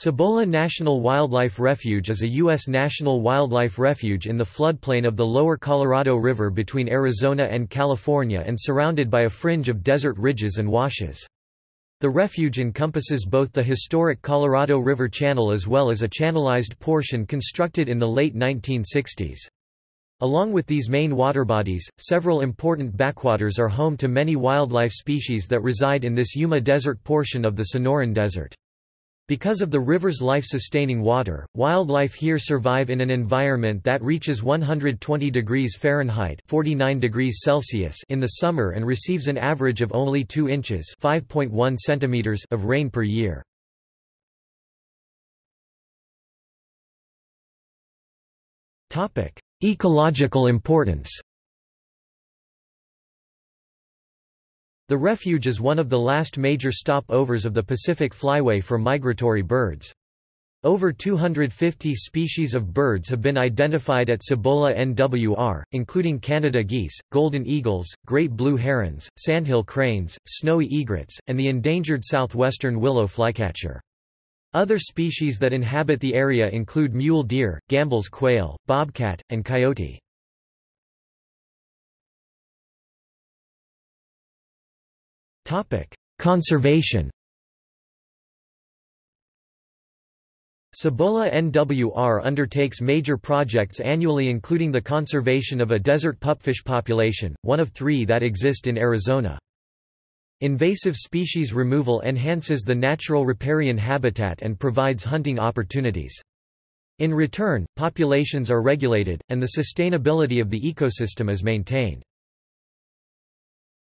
Cibola National Wildlife Refuge is a U.S. national wildlife refuge in the floodplain of the lower Colorado River between Arizona and California and surrounded by a fringe of desert ridges and washes. The refuge encompasses both the historic Colorado River Channel as well as a channelized portion constructed in the late 1960s. Along with these main water bodies, several important backwaters are home to many wildlife species that reside in this Yuma Desert portion of the Sonoran Desert. Because of the river's life-sustaining water, wildlife here survive in an environment that reaches 120 degrees Fahrenheit 49 degrees Celsius in the summer and receives an average of only 2 inches 5.1 centimeters of rain per year. Ecological importance The refuge is one of the last major stopovers of the Pacific Flyway for migratory birds. Over 250 species of birds have been identified at Cibola NWR, including Canada geese, golden eagles, great blue herons, sandhill cranes, snowy egrets, and the endangered southwestern willow flycatcher. Other species that inhabit the area include mule deer, Gambel's quail, bobcat, and coyote. Conservation Cibola NWR undertakes major projects annually including the conservation of a desert pupfish population, one of three that exist in Arizona. Invasive species removal enhances the natural riparian habitat and provides hunting opportunities. In return, populations are regulated, and the sustainability of the ecosystem is maintained.